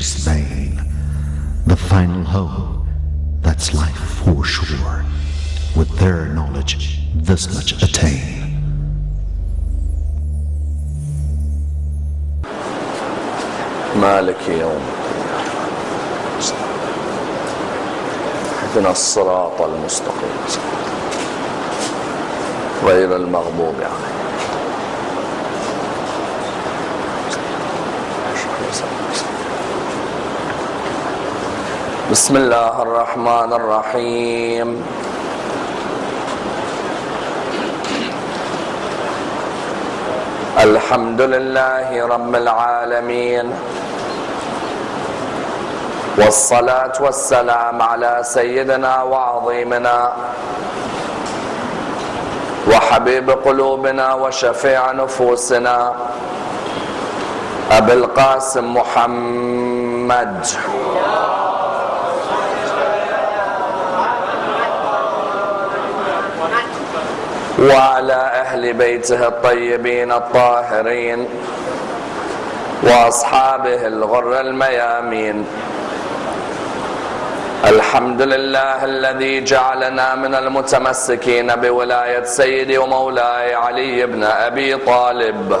pleasure's vain. The final hope, that's life for sure. With their knowledge, this much attain. مالك يوم اهدنا الصراط المستقيم غير المغضوب عليهم بسم الله الرحمن الرحيم. الحمد لله رب العالمين. والصلاة والسلام على سيدنا وعظيمنا وحبيب قلوبنا وشفيع نفوسنا أبي القاسم محمد. وعلى أهل بيته الطيبين الطاهرين وأصحابه الغر الميامين. الحمد لله الذي جعلنا من المتمسكين بولاية سيدي ومولاي علي بن أبي طالب.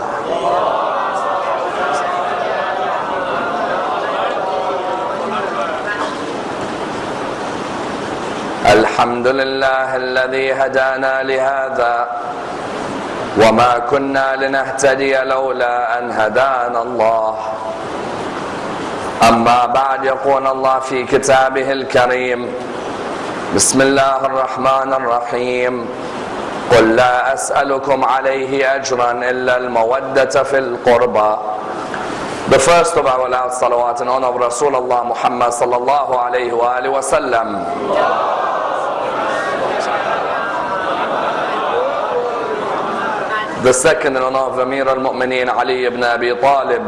الحمد لله الذي هدانا لهذا وما كنا لنهتدي لولا أن هدانا الله. أما بعد يقول الله في كتابه الكريم بسم الله الرحمن الرحيم قل لا أسألكم عليه أجرا إلا المودة في القربى. The first of our loud salawat in honor of Rasulullah Muhammad sallallahu alayhi wa alihi wa sallam. The second in honor of Amir al-Mu'mineen Ali ibn Abi Talib.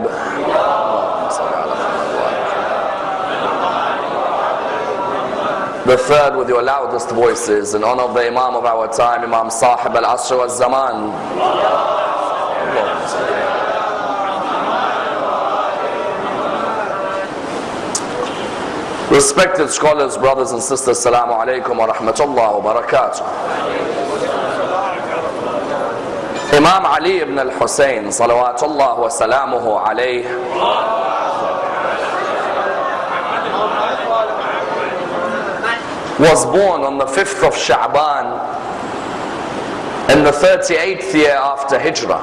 The third with your loudest voices in honor of the Imam of our time, Imam Sahib al-Asr wal-Zaman. Respected scholars, brothers and sisters, Assalamu alaikum wa rahmatullah wa barakatuh. Imam Ali ibn al-Hussein, salawatullah wa salamuhu alayh, was born on the 5th of Sha'ban in the 38th year after Hijrah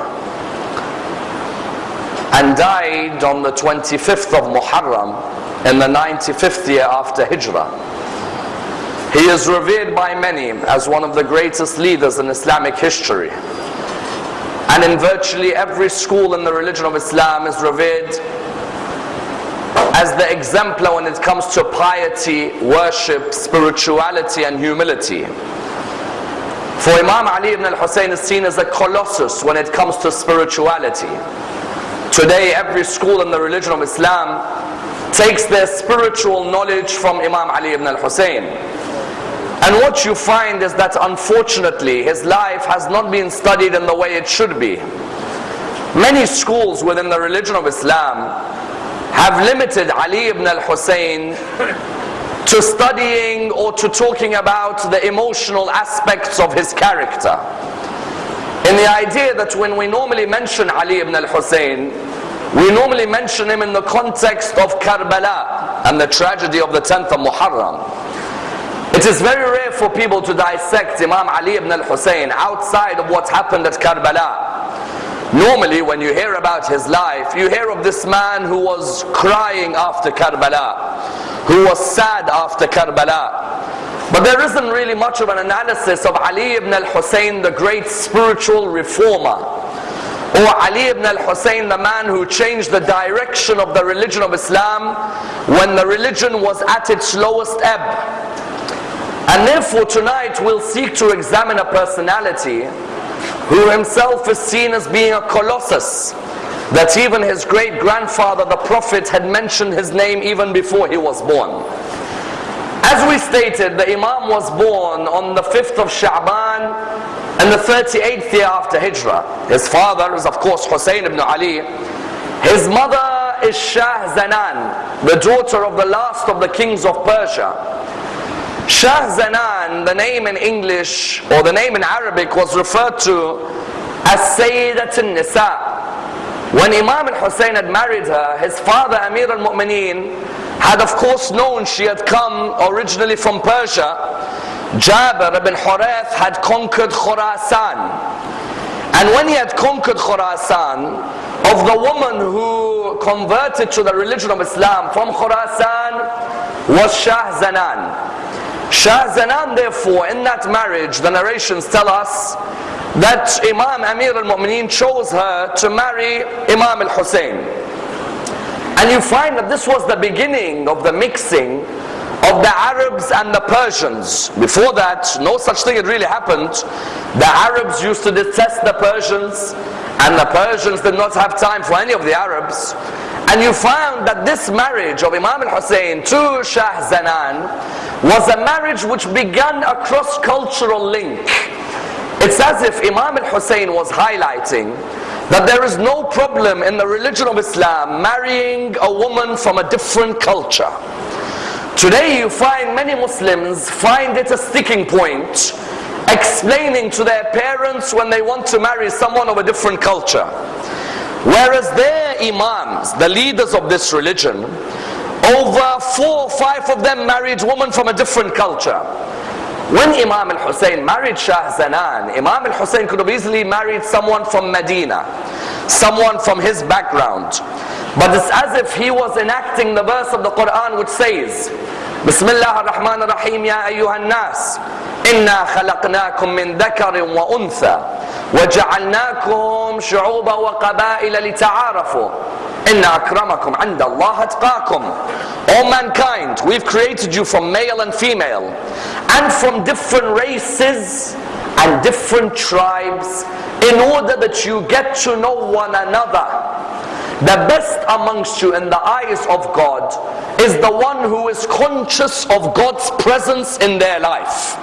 and died on the 25th of Muharram in the 95th year after Hijrah. He is revered by many as one of the greatest leaders in Islamic history. And in virtually every school in the religion of Islam is revered as the exemplar when it comes to piety, worship, spirituality and humility. For Imam Ali ibn al-Hussein is seen as a colossus when it comes to spirituality. Today every school in the religion of Islam takes their spiritual knowledge from Imam Ali ibn al-Hussein. And what you find is that unfortunately his life has not been studied in the way it should be. Many schools within the religion of Islam have limited Ali ibn al-Hussein to studying or to talking about the emotional aspects of his character. In the idea that when we normally mention Ali ibn al-Hussein, we normally mention him in the context of Karbala and the tragedy of the 10th of Muharram. It is very rare for people to dissect Imam Ali ibn al-Hussein outside of what happened at Karbala. Normally when you hear about his life, you hear of this man who was crying after Karbala, who was sad after Karbala. But there isn't really much of an analysis of Ali ibn al-Hussein, the great spiritual reformer. Or Ali ibn al-Hussein, the man who changed the direction of the religion of Islam when the religion was at its lowest ebb. And therefore tonight we'll seek to examine a personality who himself is seen as being a colossus. That even his great grandfather, the Prophet, had mentioned his name even before he was born. As we stated, the Imam was born on the 5th of Sha'ban in the 38th year after Hijrah. His father is of course Hussein ibn Ali. His mother is Shah Zanan, the daughter of the last of the kings of Persia. Shah Zanan, the name in English or the name in Arabic was referred to as Sayyidat al-Nisa. When Imam al-Hussein had married her, his father Amir al-Mu'mineen had of course known she had come originally from Persia. Jabir ibn Hurath had conquered Khurasan. And when he had conquered Khurasan, of the woman who converted to the religion of Islam from Khurasan was Shah Zanan. Shah Zanan therefore in that marriage the narrations tell us that Imam Amir al-Mu'mineen chose her to marry Imam al-Hussein. And you find that this was the beginning of the mixing of the Arabs and the Persians. Before that, no such thing had really happened. The Arabs used to detest the Persians, and the Persians did not have time for any of the Arabs. And you found that this marriage of Imam al-Hussein to Shah Zanan was a marriage which began a cross-cultural link. It's as if Imam al-Hussein was highlighting that there is no problem in the religion of Islam marrying a woman from a different culture. Today you find many Muslims find it a sticking point explaining to their parents when they want to marry someone of a different culture. Whereas their imams, the leaders of this religion, over four or five of them married women from a different culture. When Imam al-Hussein married Shah Zanan, Imam al-Hussein could have easily married someone from Medina, someone from his background. But it's as if he was enacting the verse of the Quran which says, بسم الله الرحمن الرحيم يا أيها الناس إنا خلقناكم من ذكر وأنثى وجعلناكم شعوبا وقبائل لتعارفوا إن أكرمكم عند الله أتقاكم All mankind, we've created you from male and female and from different races and different tribes in order that you get to know one another. The best amongst you in the eyes of God is the one who is conscious of God's presence in their life.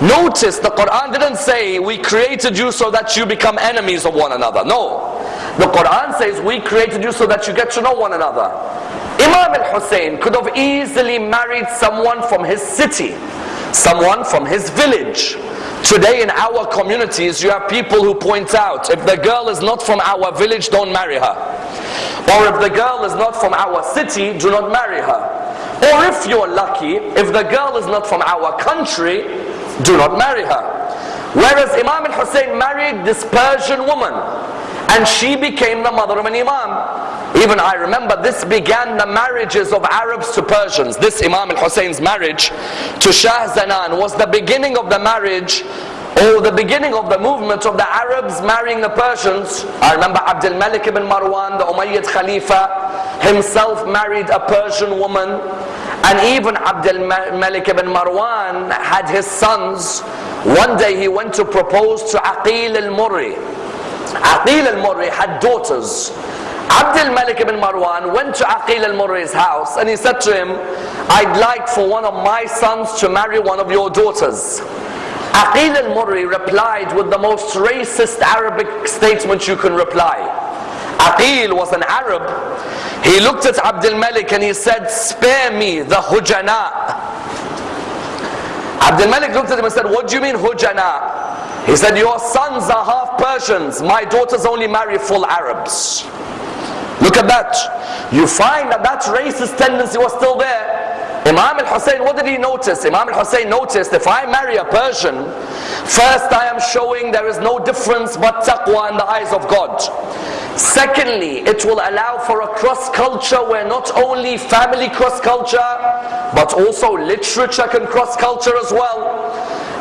Notice the Quran didn't say we created you so that you become enemies of one another. No. The Quran says we created you so that you get to know one another. Imam al-Hussein could have easily married someone from his city, someone from his village. Today in our communities you have people who point out if the girl is not from our village don't marry her. Or if the girl is not from our city, do not marry her. Or if you're lucky, if the girl is not from our country, do not marry her. Whereas Imam al-Hussein married this Persian woman and she became the mother of an Imam. Even I remember this began the marriages of Arabs to Persians. This Imam al-Hussein's marriage to Shah Zanan was the beginning of the marriage or the beginning of the movement of the Arabs marrying the Persians. I remember Abdul Malik ibn Marwan, the Umayyad Khalifa, himself married a Persian woman. And even Abdul Malik ibn Marwan had his sons. One day he went to propose to Aqil al-Murri. Aqil al-Murri had daughters. Abdul Malik ibn Marwan went to Aqil al-Murri's house and he said to him, I'd like for one of my sons to marry one of your daughters. Aqil al-Murri replied with the most racist Arabic statement you can reply. Aqil was an Arab. He looked at Abdul Malik and he said, spare me the hujana. Abdul Malik looked at him and said, what do you mean hujana? He said, your sons are half Persians. My daughters only marry full Arabs. Look at that. You find that that racist tendency was still there. Imam al-Hussein, what did he notice? Imam al-Hussein noticed if I marry a Persian, first I am showing there is no difference but taqwa in the eyes of God. Secondly, it will allow for a cross culture where not only family cross culture, but also literature can cross culture as well.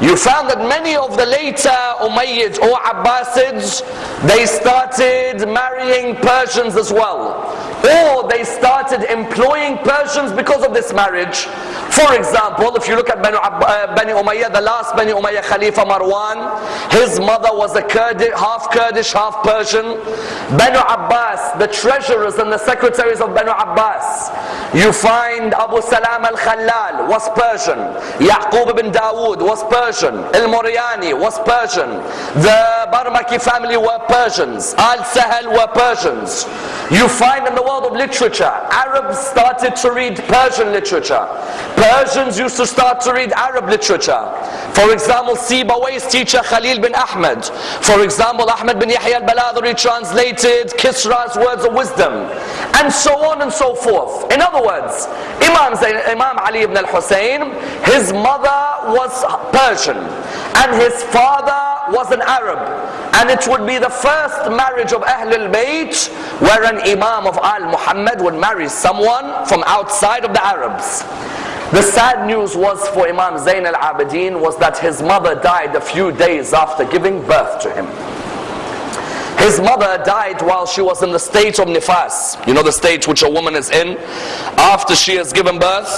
You found that many of the later Umayyads or Abbasids, they started marrying Persians as well. Or they started employing Persians because of this marriage. For example, if you look at Bani, uh, Bani Umayyah, the last Bani Umayyah Khalifa Marwan, his mother was a Kurdish, half Kurdish, half Persian. Banu Abbas, the treasurers and the secretaries of Banu Abbas, you find Abu Salam al-Khallal was Persian, Yaqub ibn Dawood was Persian, Al-Muriani was Persian, the Barmaki family were Persians, Al-Sahel were Persians. You find in the world of literature, Arabs started to read Persian literature. Persians used to start to read Arab literature. For example, Sibawayh's teacher Khalil bin Ahmed. For example, Ahmed bin Yahya al-Baladhuri translated Kisra's words of wisdom. And so on and so forth. In other words, Imam, Imam Ali ibn al-Hussein, his mother was Persian and his father was an Arab. And it would be the first marriage of Ahlul Bayt where an Imam of Al Muhammad would marry someone from outside of the Arabs. The sad news was for Imam Zain al-Abidin was that his mother died a few days after giving birth to him. His mother died while she was in the state of nifas. You know the state which a woman is in after she has given birth.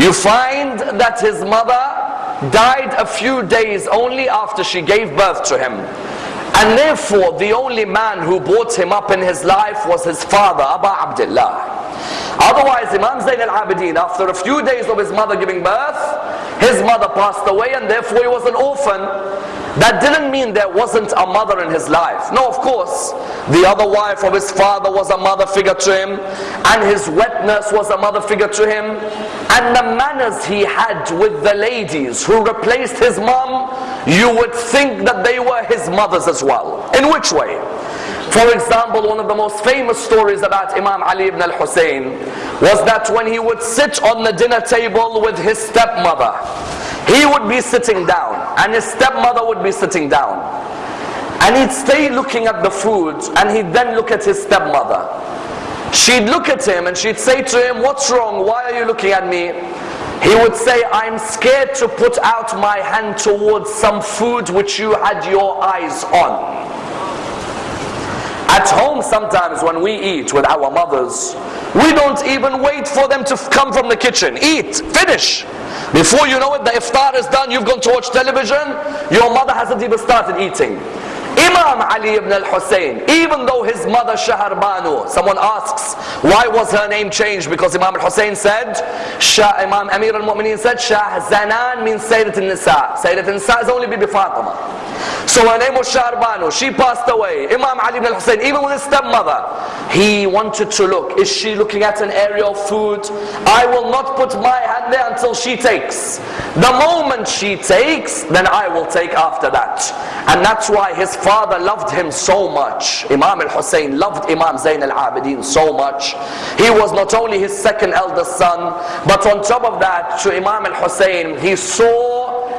You find that his mother died a few days only after she gave birth to him. And therefore, the only man who brought him up in his life was his father, Abu Abdullah. Otherwise, Imam Zain al-Abidin, after a few days of his mother giving birth, his mother passed away and therefore he was an orphan. That didn't mean there wasn't a mother in his life. No, of course. The other wife of his father was a mother figure to him, and his wet nurse was a mother figure to him. And the manners he had with the ladies who replaced his mom, you would think that they were his mothers as well. In which way? For example, one of the most famous stories about Imam Ali ibn al-Hussein was that when he would sit on the dinner table with his stepmother, he would be sitting down and his stepmother would be sitting down. And he'd stay looking at the food and he'd then look at his stepmother. She'd look at him and she'd say to him, what's wrong? Why are you looking at me? He would say, I'm scared to put out my hand towards some food which you had your eyes on. At home sometimes when we eat with our mothers, we don't even wait for them to come from the kitchen. Eat, finish. Before you know it, the iftar is done, you've gone to watch television, your mother hasn't even started eating. Imam Ali ibn al-Hussein, even though his mother Shaharbanu, someone asks, why was her name changed? Because Imam al-Hussein said, Shah, Imam Amir al-Mu'mineen said, Shah Zanan means Sayyidat al-Nisa. Sayyidat al-Nisa is only Bibi Fatima. So her name was Shaharbanu. She passed away. Imam Ali ibn al-Hussein, even with his stepmother, he wanted to look. Is she looking at an area of food? I will not put my hand there until she takes. The moment she takes, then I will take after that. And that's why his father loved him so much. Imam al-Hussein loved Imam Zain al-Abidin so much. He was not only his second eldest son, but on top of that, to Imam al-Hussein, he saw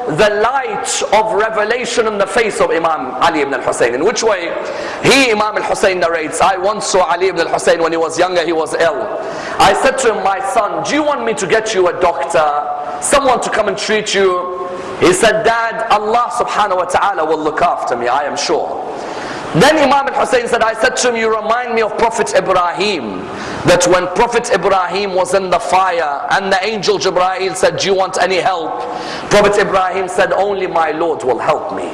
the light of revelation in the face of Imam Ali ibn al-Hussein. In which way? He, Imam al-Hussein narrates, I once saw Ali ibn al-Hussein when he was younger, he was ill. I said to him, my son, do you want me to get you a doctor? Someone to come and treat you? He said, Dad, Allah subhanahu wa ta'ala will look after me, I am sure. Then Imam al-Hussein said, I said to him, you remind me of Prophet Ibrahim. That when Prophet Ibrahim was in the fire and the angel Jibreel said, do you want any help? Prophet Ibrahim said, only my Lord will help me.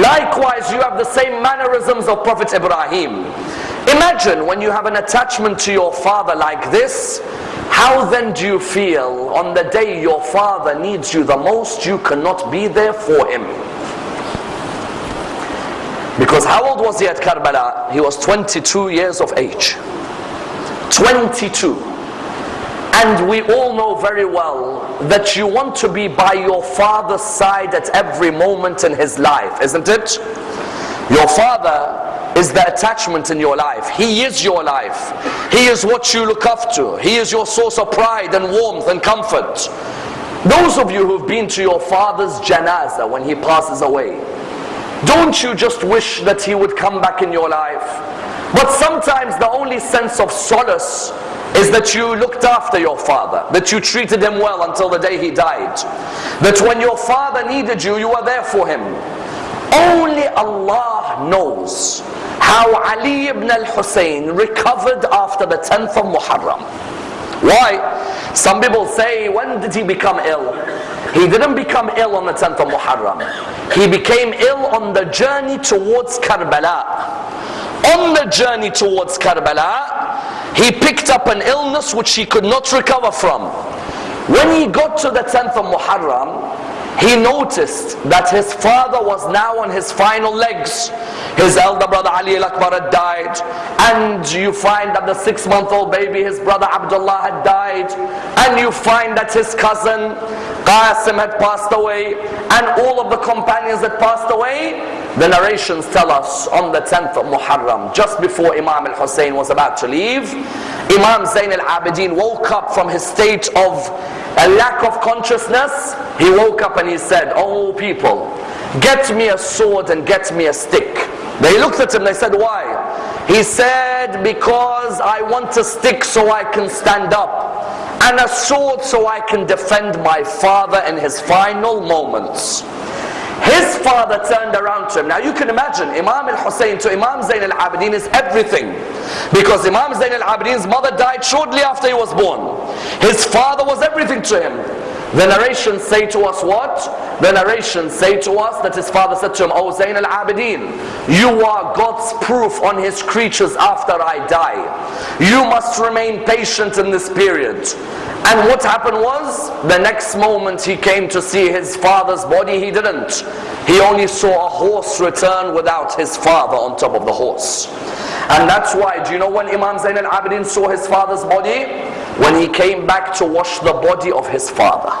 Likewise, you have the same mannerisms of Prophet Ibrahim. Imagine when you have an attachment to your father like this, how then do you feel on the day your father needs you the most, you cannot be there for him? Because how old was he at Karbala? He was 22 years of age. 22. And we all know very well that you want to be by your father's side at every moment in his life, isn't it? Your father is the attachment in your life. He is your life. He is what you look up to. He is your source of pride and warmth and comfort. Those of you who've been to your father's janazah when he passes away, don't you just wish that he would come back in your life? But sometimes the only sense of solace is that you looked after your father, that you treated him well until the day he died. That when your father needed you, you were there for him. Only Allah knows how Ali ibn al-Hussein recovered after the 10th of Muharram. Why? Some people say, when did he become ill? He didn't become ill on the 10th of Muharram. He became ill on the journey towards Karbala. On the journey towards Karbala, he picked up an illness which he could not recover from. When he got to the 10th of Muharram, he noticed that his father was now on his final legs. His elder brother Ali al-Akbar had died. And you find that the six-month-old baby, his brother Abdullah had died. And you find that his cousin Qasim had passed away. And all of the companions had passed away. The narrations tell us on the 10th of Muharram, just before Imam al-Hussein was about to leave, Imam Zain al-Abidin woke up from his state of a lack of consciousness, he woke up and he said, Oh people, get me a sword and get me a stick. They looked at him, they said, Why? He said, Because I want a stick so I can stand up, and a sword so I can defend my father in his final moments. His father turned around to him. Now you can imagine, Imam al-Hussein to Imam Zain al-Abidin is everything. Because Imam Zain al-Abidin's mother died shortly after he was born. His father was everything to him. The narrations say to us what? The narrations say to us that his father said to him, O Zain al-Abidin, you are God's proof on his creatures after I die. You must remain patient in this period. And what happened was, the next moment he came to see his father's body, he didn't. He only saw a horse return without his father on top of the horse. And that's why, do you know when Imam Zain al-Abidin saw his father's body? When he came back to wash the body of his father.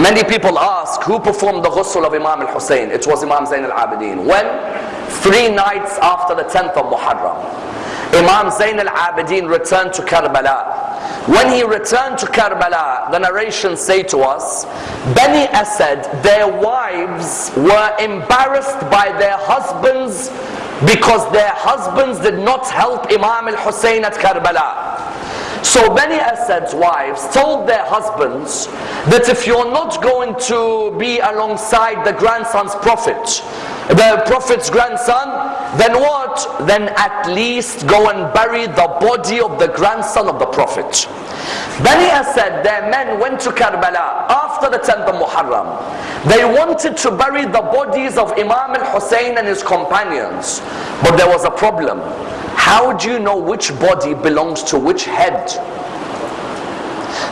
Many people ask, who performed the ghusl of Imam al-Hussein? It was Imam Zain al-Abidin. When? Three nights after the 10th of Muharram. Imam Zain al-Abidin returned to Karbala. When he returned to Karbala, the narrations say to us, Bani Asad, their wives were embarrassed by their husbands because their husbands did not help Imam al-Hussein at Karbala. So Bani Asad's wives told their husbands that if you're not going to be alongside the grandson's prophet, the prophet's grandson, then what? Then at least go and bury the body of the grandson of the prophet. Bani Asad, their men went to Karbala after the 10th of Muharram. They wanted to bury the bodies of Imam al-Hussein and his companions. But there was a problem. How do you know which body belongs to which head?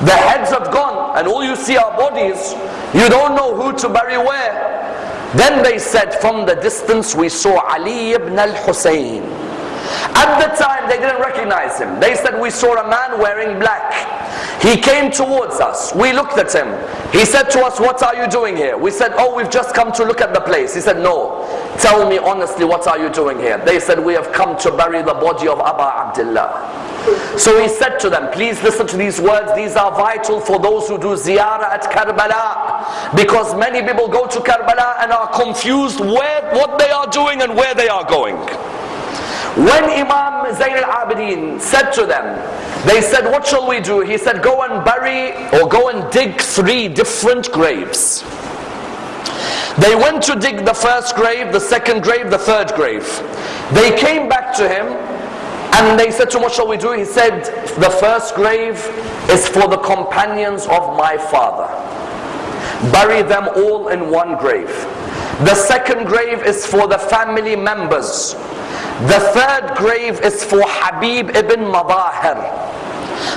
The heads have gone and all you see are bodies. You don't know who to bury where. Then they said from the distance we saw Ali ibn al-Hussein. At the time they didn't recognize him. They said we saw a man wearing black. He came towards us. We looked at him. He said to us, what are you doing here? We said, oh, we've just come to look at the place. He said, no. Tell me honestly, what are you doing here? They said, we have come to bury the body of Aba Abdullah. So he said to them, please listen to these words. These are vital for those who do ziyarah at Karbala. Because many people go to Karbala and are confused where, what they are doing and where they are going. When Imam Zayn al-Abidin said to them, they said, what shall we do? He said, go and bury or go and dig three different graves. They went to dig the first grave, the second grave, the third grave. They came back to him and they said to him, what shall we do? He said, the first grave is for the companions of my father. Bury them all in one grave. The second grave is for the family members. The third grave is for Habib ibn Madahir.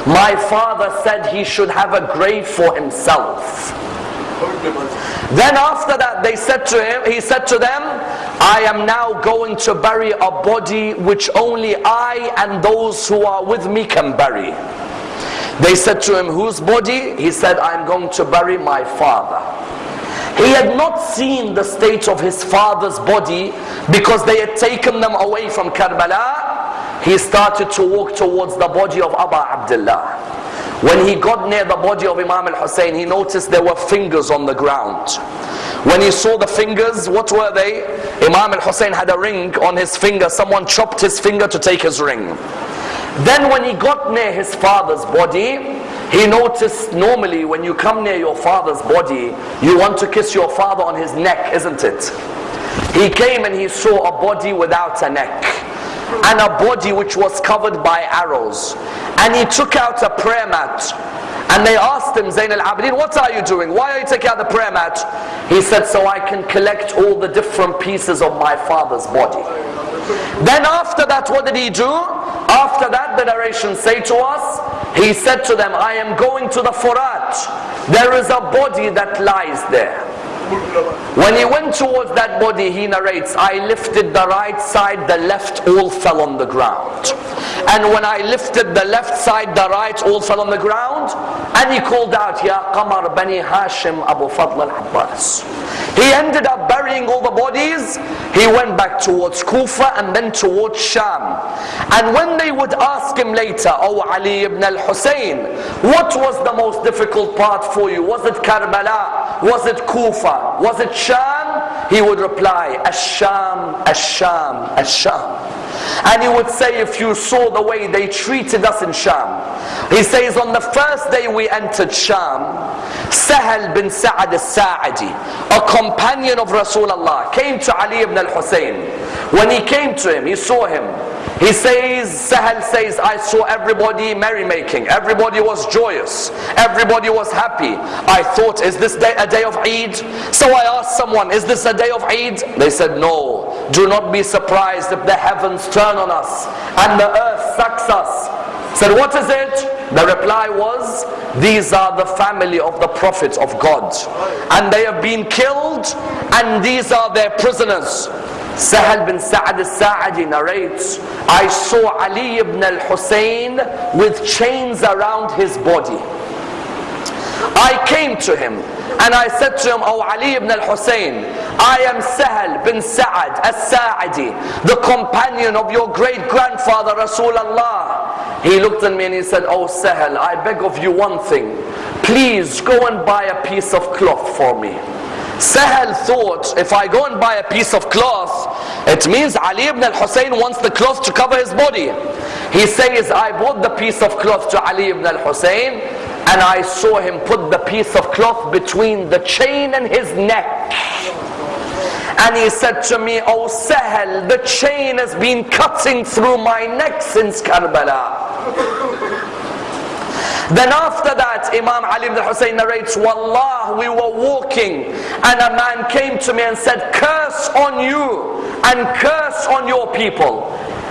My father said he should have a grave for himself. Then after that they said to him, he said to them, I am now going to bury a body which only I and those who are with me can bury. They said to him, whose body? He said, I'm going to bury my father. He had not seen the state of his father's body because they had taken them away from Karbala. He started to walk towards the body of Abu Abdullah. When he got near the body of Imam al-Hussein, he noticed there were fingers on the ground. When he saw the fingers, what were they? Imam al-Hussein had a ring on his finger. Someone chopped his finger to take his ring. Then when he got near his father's body, he noticed normally when you come near your father's body, you want to kiss your father on his neck, isn't it? He came and he saw a body without a neck and a body which was covered by arrows. and he took out a prayer mat. And they asked him, Zain al-Abidin, what are you doing? Why are you taking out the prayer mat? He said, so I can collect all the different pieces of my father's body. Then after that, what did he do? After that, the narration say to us, he said to them, I am going to the Furat. There is a body that lies there. When he went towards that body, he narrates, I lifted the right side, the left all fell on the ground. And when I lifted the left side, the right all fell on the ground. And he called out, Ya Qamar Bani Hashim Abu Fadl al-Abbas. He ended up burying all the bodies. He went back towards Kufa and then towards Sham. And when they would ask him later, Oh Ali ibn al-Hussein, what was the most difficult part for you? Was it Karbala? Was it Kufa? Was it Sham? He would reply, Asham, Asham, Ash-Sham. And he would say, if you saw the way they treated us in Sham. He says, on the first day we entered Sham, Sahal bin Sa'ad al-Sa'adi, a companion of Rasulullah, came to Ali ibn al-Hussein. When he came to him, he saw him. He says, Sahal says, I saw everybody merrymaking. Everybody was joyous. Everybody was happy. I thought, is this day a day of Eid? So I asked someone, is this a day of Eid? They said, no. Do not be surprised if the heavens turn on us and the earth sucks us. Said, what is it? The reply was, these are the family of the Prophet of God. And they have been killed and these are their prisoners. Sahal bin Sa'ad al-Sa'adi narrates, I saw Ali ibn al-Hussein with chains around his body. I came to him and I said to him, Oh Ali ibn al-Hussein, I am Sahal bin Sa'ad al-Sa'adi, the companion of your great grandfather Rasulullah. He looked at me and he said, Oh Sahal, I beg of you one thing. Please go and buy a piece of cloth for me. Sahal thought, if I go and buy a piece of cloth, it means Ali ibn al-Hussein wants the cloth to cover his body. He says, I bought the piece of cloth to Ali ibn al-Hussein, and I saw him put the piece of cloth between the chain and his neck. And he said to me, Oh Sahel, the chain has been cutting through my neck since Karbala. Then after that, Imam Ali ibn Hussein narrates, Wallah, we were walking and a man came to me and said, curse on you and curse on your people.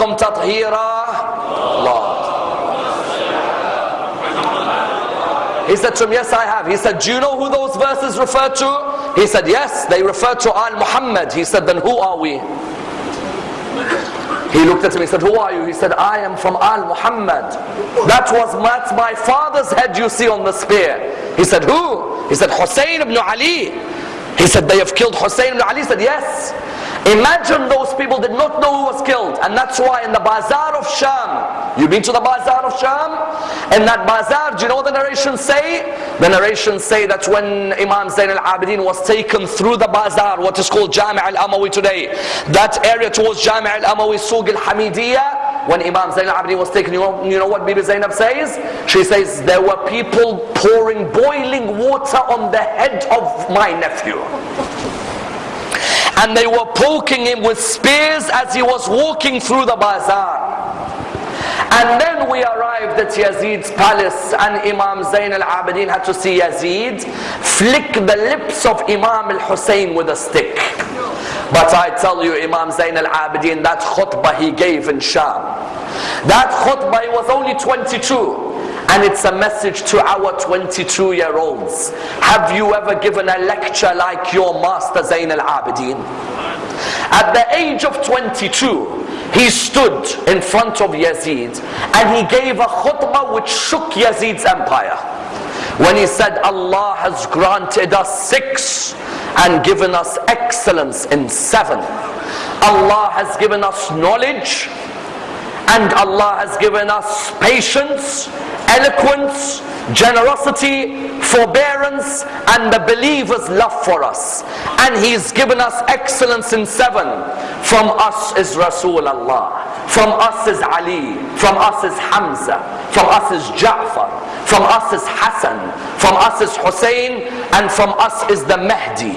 تَطْهِيرًا Allah. He said to him, yes I have. He said, do you know who those verses refer to? He said, yes, they refer to Al Muhammad. He said, then who are we? He looked at him, he said, who are you? He said, I am from Al Muhammad. That was that's my father's head you see on the spear. He said, who? He said, Hussein ibn Ali. He said, they have killed Hussein ibn Ali. Said, yes. Imagine those people did not know who was killed. And that's why in the bazaar of Sham, you've been to the bazaar of Sham? In that bazaar, do you know what the narrations say? The narrations say that when Imam Zain al-Abidin was taken through the bazaar, what is called Jami' al-Amawi today, that area towards Jami' al-Amawi, Suq al-Hamidiyah, when Imam Zain al-Abidin was taken, you know, you know what Bibi Zainab says? She says, there were people pouring boiling water on the head of my nephew and they were poking him with spears as he was walking through the bazaar. And then we arrived at Yazid's palace and Imam Zain al-Abidin had to see Yazid flick the lips of Imam al-Hussein with a stick. But I tell you Imam Zain al-Abidin, that khutbah he gave in Sham, that khutbah he was only 22. And it's a message to our 22 year olds. Have you ever given a lecture like your master Zain al-Abidin? At the age of 22, he stood in front of Yazid and he gave a khutbah which shook Yazid's empire. When he said, Allah has granted us six and given us excellence in seven. Allah has given us knowledge And Allah has given us patience, eloquence, generosity, forbearance, and the believer's love for us. And He's given us excellence in seven. From us is Rasulullah. From us is Ali. From us is Hamza. From us is Ja'far. From us is Hassan. From us is Hussein. And from us is the Mahdi.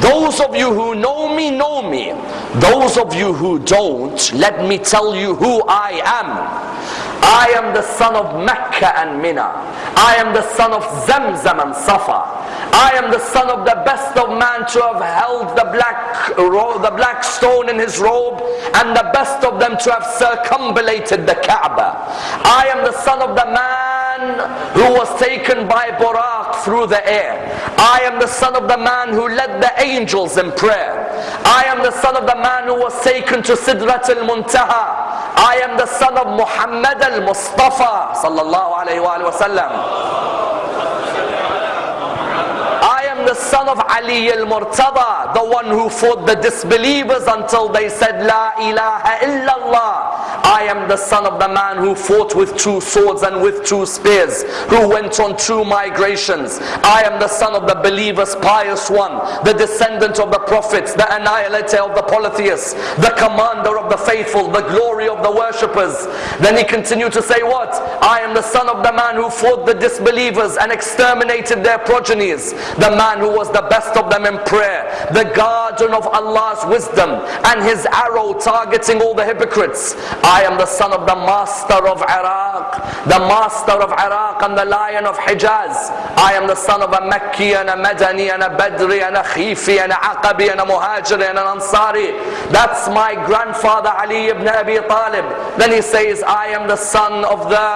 Those of you who know me, know me. Those of you who don't, let me tell you who I am. I am the son of Mecca and Mina. I am the son of Zamzam and Safa. I am the son of the best of man to have held the black, the black stone in his robe and the best of them to have circumambulated the Kaaba. I am the son of the man who was taken by Buraq through the air. I am the son of the man who led the angels in prayer. I am the son of the man who was taken to Sidrat al-Muntaha. I am the son of Muhammad al-Mustafa sallallahu alayhi wa sallam the son of Ali al-Murtada, the one who fought the disbelievers until they said, La ilaha illallah. I am the son of the man who fought with two swords and with two spears, who went on two migrations. I am the son of the believers, pious one, the descendant of the prophets, the annihilator of the polytheists, the commander of the faithful, the glory of the worshippers. Then he continued to say what? I am the son of the man who fought the disbelievers and exterminated their progenies, the man who was the best of them in prayer, the guardian of Allah's wisdom, and his arrow targeting all the hypocrites. I am the son of the master of Iraq, the master of Iraq and the lion of Hijaz. I am the son of a Mekki and a Madani and a Badri and a Khifi and a Aqabi and a Muhajir and an Ansari. That's my grandfather Ali ibn Abi Talib. Then he says, I am the son of the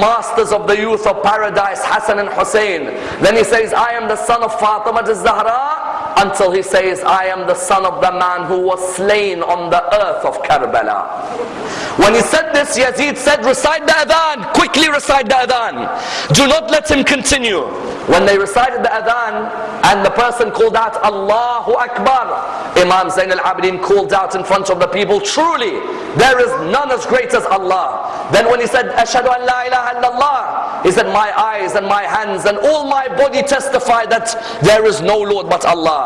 masters of the youth of paradise, Hassan and Hussein. Then he says, I am the son of Fatima al-Zahra until he says, I am the son of the man who was slain on the earth of Karbala. When he said this, Yazid said, recite the adhan, quickly recite the adhan. Do not let him continue. When they recited the adhan and the person called out, Allahu Akbar, Imam Zain al-Abidin called out in front of the people, truly, there is none as great as Allah. Then when he said, Ashadu an la ilaha illallah, he said, my eyes and my hands and all my body testify that there is no Lord but Allah.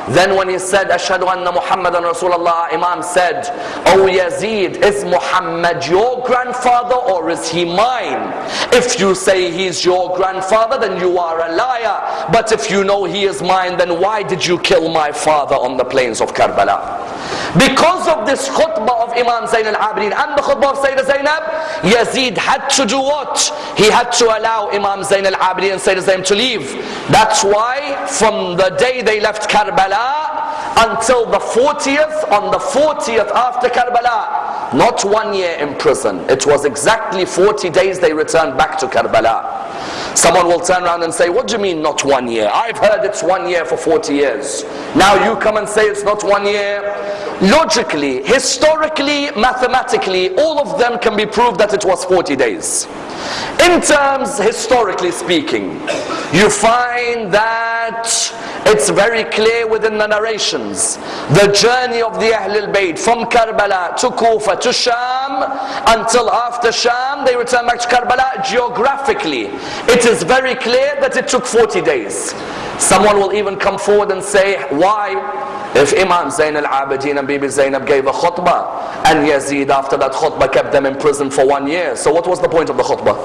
Then when he said, Ashadu anna Muhammadan Rasulullah, Imam said, Oh Yazid, is Muhammad your grandfather or is he mine? If you say he's your grandfather, then you are a liar. But if you know he is mine, then why did you kill my father on the plains of Karbala? Because of this khutbah of Imam Zain al-Abidin and the khutbah of Sayyidah Zainab, Yazid had to do what? He had to allow Imam Zain al-Abidin and Sayyidah Zainab to leave. That's why from the day they left Karbala until the 40th, on the 40th after Karbala, not one year in prison. It was exactly 40 days they returned back to Karbala. Someone will turn around and say, what do you mean not one year? I've heard it's one year for 40 years. Now you come and say it's not one year. Logically, historically, mathematically, all of them can be proved that it was 40 days. In terms, historically speaking, you find that it's very clear within the narrations. The journey of the Ahlul Bayt from Karbala to Kufa to Sham until after Sham they return back to Karbala geographically. It is very clear that it took 40 days. Someone will even come forward and say, why? If Imam Zain al-Abidin and Bibi Zainab gave a khutbah and Yazid after that khutbah kept them in prison for one year. So what was the point of the khutbah?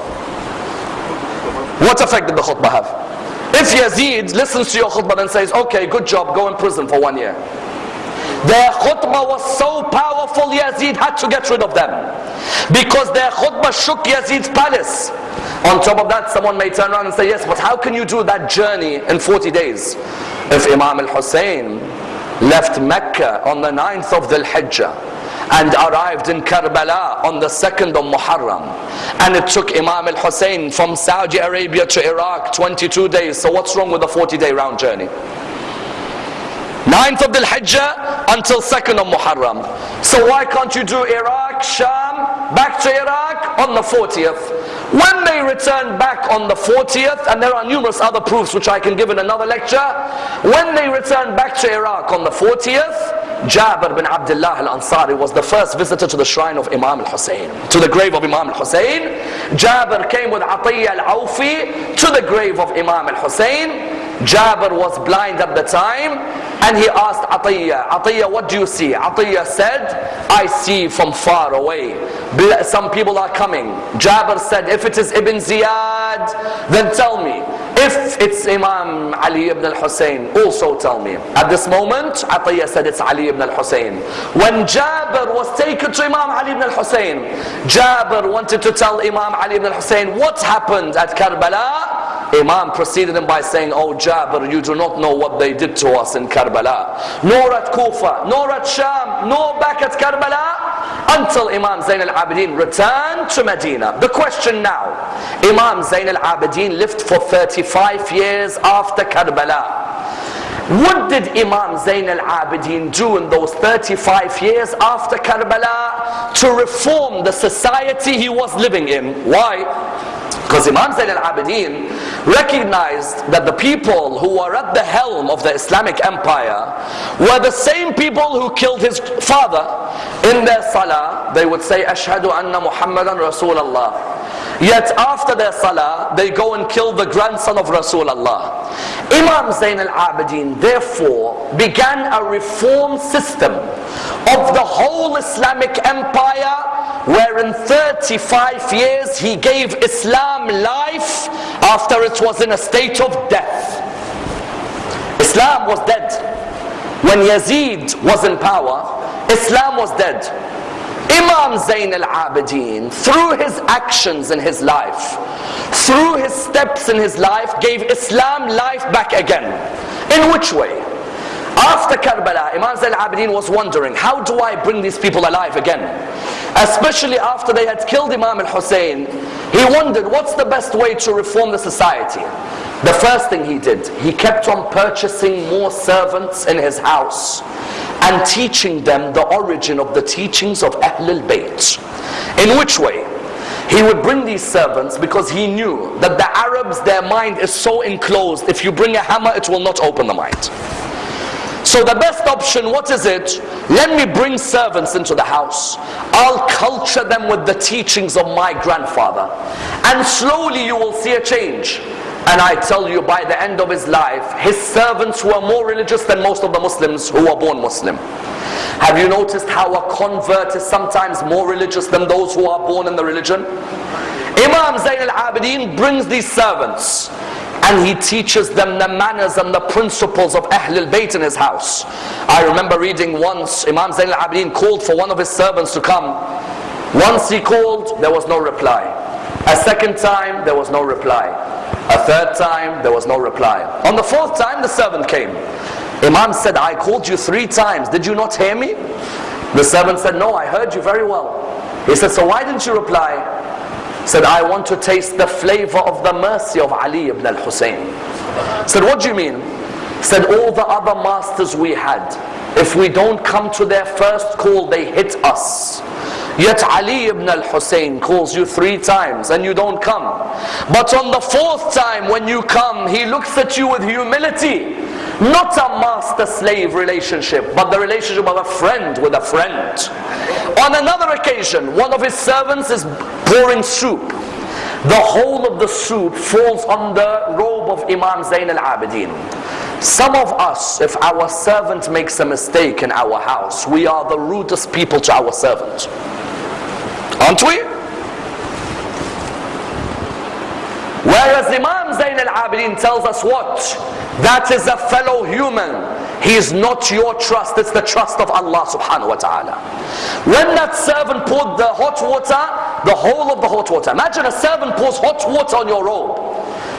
What effect did the khutbah have? If Yazid listens to your khutbah and says, okay, good job, go in prison for one year. Their khutbah was so powerful, Yazid had to get rid of them. Because their khutbah shook Yazid's palace. On top of that, someone may turn around and say, yes, but how can you do that journey in 40 days? If Imam al-Hussein left Mecca on the 9th of Dhul Hijjah and arrived in Karbala on the 2nd of Muharram. And it took Imam al-Hussein from Saudi Arabia to Iraq 22 days. So what's wrong with the 40 day round journey? 9th of Dhul Hijjah until 2nd of Muharram. So why can't you do Iraq, Sham, back to Iraq on the 40th? When they return back on the 40th, and there are numerous other proofs which I can give in another lecture, when they return back to Iraq on the 40th, Jabir bin Abdullah al-Ansari was the first visitor to the shrine of Imam al-Hussein, to the grave of Imam al-Hussein. Jabir came with Atiyya al-Awfi to the grave of Imam al-Hussein. Jabir was blind at the time and he asked Atiyya, Atiyya, what do you see? Atiyya said, I see from far away. Some people are coming. Jabir said, if it is Ibn Ziyad, then tell me. If it's Imam Ali ibn al-Hussein, also tell me. At this moment, Atiyya said it's Ali ibn al-Hussein. When Jabir was taken to Imam Ali ibn al-Hussein, Jabir wanted to tell Imam Ali ibn al-Hussein what happened at Karbala. Imam preceded him by saying, Oh Jabir, you do not know what they did to us in Karbala. Nor at Kufa, nor at Sham, nor back at Karbala until Imam Zain al-Abidin returned to Medina. The question now, Imam Zain al-Abidin lived for 35 years after Karbala. What did Imam Zain al-Abidin do in those 35 years after Karbala to reform the society he was living in? Why? Because Imam Zain al-Abidin recognized that the people who were at the helm of the Islamic empire were the same people who killed his father. In their salah, they would say, Ashhadu anna Muhammadan Rasulullah. Yet after their salah, they go and kill the grandson of Rasulullah. Imam Zain al-Abidin therefore began a reform system of the whole Islamic empire where in 35 years he gave Islam life after it was in a state of death. Islam was dead. When Yazid was in power, Islam was dead. Imam Zain al-Abidin, through his actions in his life, through his steps in his life, gave Islam life back again. In which way? After Karbala, Imam Zain al-Abidin was wondering, how do I bring these people alive again? Especially after they had killed Imam al-Hussein, he wondered, what's the best way to reform the society? The first thing he did, he kept on purchasing more servants in his house and teaching them the origin of the teachings of Ahlul Bayt. In which way? He would bring these servants because he knew that the Arabs, their mind is so enclosed, if you bring a hammer, it will not open the mind. So the best option, what is it? Let me bring servants into the house. I'll culture them with the teachings of my grandfather. And slowly you will see a change. And I tell you, by the end of his life, his servants were more religious than most of the Muslims who were born Muslim. Have you noticed how a convert is sometimes more religious than those who are born in the religion? Imam Zain al-Abidin brings these servants and he teaches them the manners and the principles of Ahlul Bayt in his house. I remember reading once Imam Zain al-Abidin called for one of his servants to come. Once he called, there was no reply. A second time, there was no reply. A third time, there was no reply. On the fourth time, the servant came. Imam said, I called you three times. Did you not hear me? The servant said, no, I heard you very well. He said, so why didn't you reply? said, I want to taste the flavor of the mercy of Ali ibn al-Hussein. Said, what do you mean? Said, all the other masters we had, if we don't come to their first call, they hit us. Yet Ali ibn al-Hussein calls you three times and you don't come. But on the fourth time when you come, he looks at you with humility. Not a master-slave relationship, but the relationship of a friend with a friend. On another occasion, one of his servants is pouring soup. The whole of the soup falls on the robe of Imam Zain al-Abidin. Some of us, if our servant makes a mistake in our house, we are the rudest people to our servant. Aren't we? Whereas Imam Zain al-Abidin tells us what? That is a fellow human. He is not your trust, it's the trust of Allah subhanahu wa ta'ala. When that servant poured the hot water, the whole of the hot water. Imagine a servant pours hot water on your robe.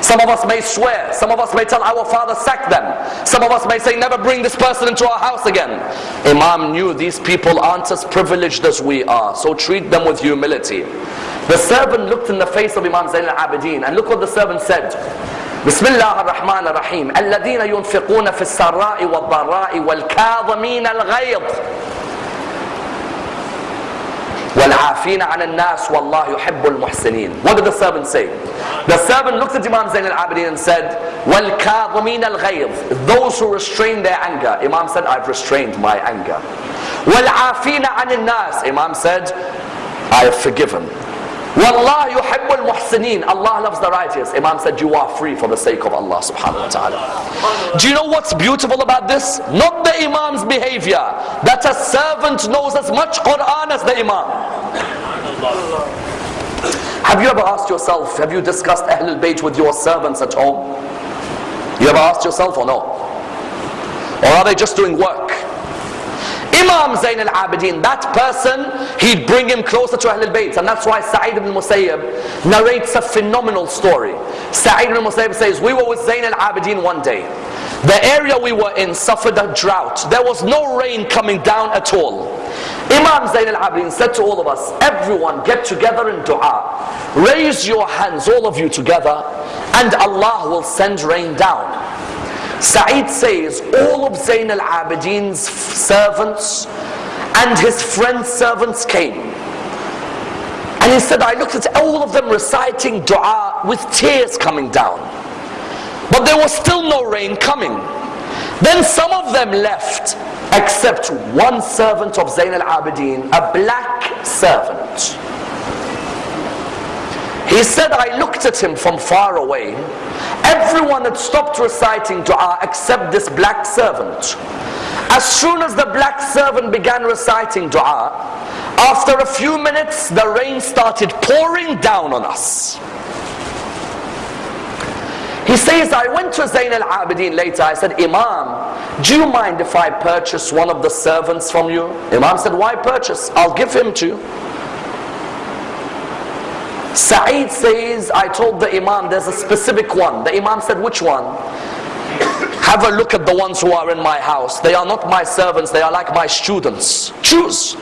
Some of us may swear. Some of us may tell our father sack them. Some of us may say never bring this person into our house again. Imam knew these people aren't as privileged as we are. So treat them with humility. The servant looked in the face of Imam Zain al-Abidin and look what the servant said. بسم الله الرحمن الرحيم الذين ينفقون في السراء والضراء والكاظمين الغيظ والعافين عن الناس والله يحب المحسنين What did the servant say? The servant looked at Imam Zain al-Abidin and said, وَالْكَاظِمِينَ الْغَيْظِ Those who restrain their anger. Imam said, I've restrained my anger. وَالْعَافِينَ عَنِ النَّاسِ Imam said, I have forgiven. Wallah yuhibbul muhsineen. Allah loves the righteous. Imam said, you are free for the sake of Allah subhanahu wa ta'ala. Do you know what's beautiful about this? Not the Imam's behavior. That a servant knows as much Quran as the Imam. Have you ever asked yourself, have you discussed Ahlul Bayt with your servants at home? You ever asked yourself or no? Or are they just doing work? Imam Zain al-Abidin, that person, he'd bring him closer to Ahlul Bayt. And that's why Sa'id ibn Musayyib narrates a phenomenal story. Sa'id ibn Musayyib says, we were with Zain al-Abidin one day. The area we were in suffered a drought. There was no rain coming down at all. Imam Zain al-Abidin said to all of us, everyone get together in dua. Raise your hands, all of you together, and Allah will send rain down. Sa'id says, all of Zayn al-Abidin's servants and his friend's servants came. And he said, I looked at all of them reciting dua with tears coming down. But there was still no rain coming. Then some of them left except one servant of Zayn al-Abidin, a black servant. He said, I looked at him from far away. Everyone had stopped reciting dua except this black servant. As soon as the black servant began reciting dua, after a few minutes the rain started pouring down on us. He says, I went to Zain al-Abidin later. I said, Imam, do you mind if I purchase one of the servants from you? Imam said, why purchase? I'll give him to you. Sa'id says, I told the Imam there's a specific one. The Imam said, which one? Have a look at the ones who are in my house. They are not my servants, they are like my students. Choose.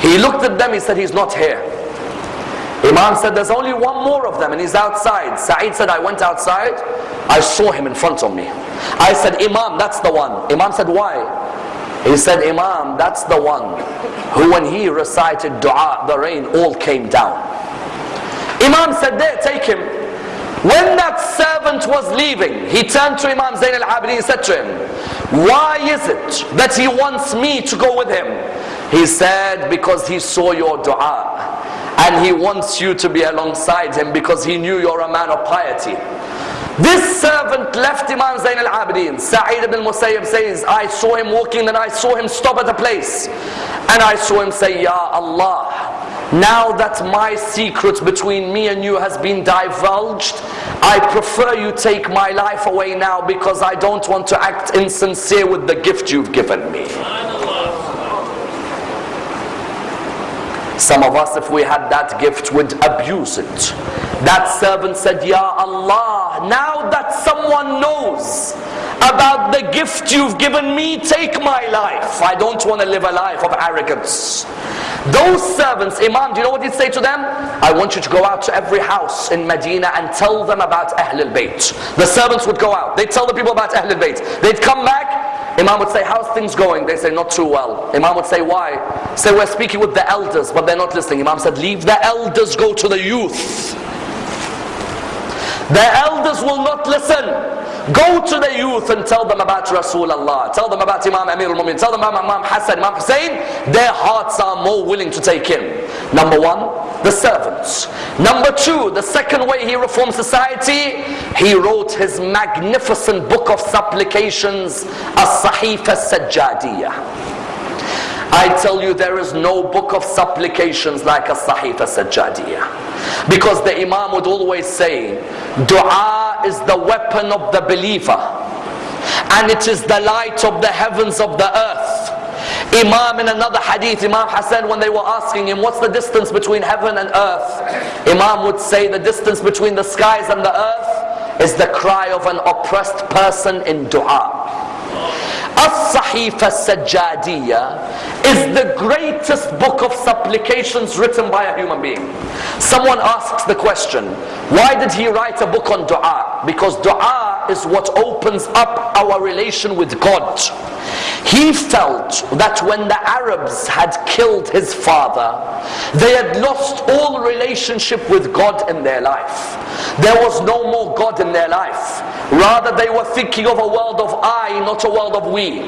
He looked at them, he said, he's not here. Imam said, there's only one more of them and he's outside. Sa'id said, I went outside, I saw him in front of me. I said, Imam, that's the one. Imam said, why? He said, Imam, that's the one who when he recited dua, the rain all came down. Imam said, there, take him. When that servant was leaving, he turned to Imam Zain al-Abidin and said to him, Why is it that he wants me to go with him? He said, because he saw your dua and he wants you to be alongside him because he knew you're a man of piety. This servant left Imam Zain al-Abidin. Sa'id ibn Musayyib says, I saw him walking and I saw him stop at a place. And I saw him say, Ya Allah, now that my secret between me and you has been divulged, I prefer you take my life away now because I don't want to act insincere with the gift you've given me. Some of us, if we had that gift, would abuse it. That servant said, Ya Allah, now that someone knows about the gift you've given me, take my life. I don't want to live a life of arrogance. Those servants, Imam, do you know what he'd say to them? I want you to go out to every house in Medina and tell them about Ahlul Bayt. The servants would go out. They'd tell the people about Ahlul Bayt. They'd come back Imam would say, how's things going? They say, not too well. Imam would say, why? Say, we're speaking with the elders, but they're not listening. Imam said, leave the elders, go to the youth. The elders will not listen. Go to the youth and tell them about Rasulullah. Tell them about Imam Amir al-Mumin. Tell them about Imam Hassan, Imam Hussein. Their hearts are more willing to take him. Number one, the servants. Number two, the second way he reformed society, he wrote his magnificent book of supplications, As-Sahifa Sajjadiyah. I tell you there is no book of supplications like a Sahifa Sajjadiyah. Because the Imam would always say, Dua is the weapon of the believer. And it is the light of the heavens of the earth. Imam in another hadith, Imam Hassan, when they were asking him, what's the distance between heaven and earth? Imam would say the distance between the skies and the earth is the cry of an oppressed person in dua. As-Sahifa is the greatest book of supplications written by a human being. Someone asks the question, why did he write a book on dua? Because dua is what opens up our relation with God. He felt that when the Arabs had killed his father, they had lost all relationship with God in their life. There was no more God in their life. Rather, they were thinking of a world of I, not a world of we.